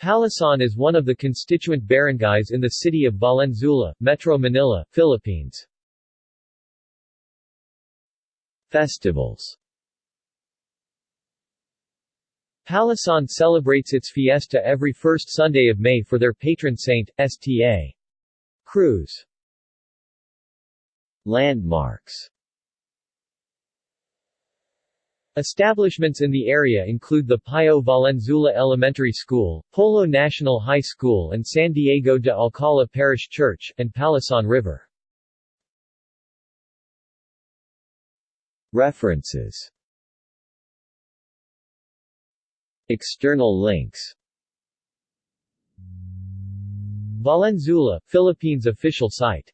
Palasan is one of the constituent barangays in the city of Valenzuela, Metro Manila, Philippines. Festivals Palasan celebrates its fiesta every first Sunday of May for their patron saint, Sta. Cruz. Landmarks Establishments in the area include the Pio Valenzuela Elementary School, Polo National High School and San Diego de Alcala Parish Church, and Palasan River. References. External links. Valenzuela, Philippines official site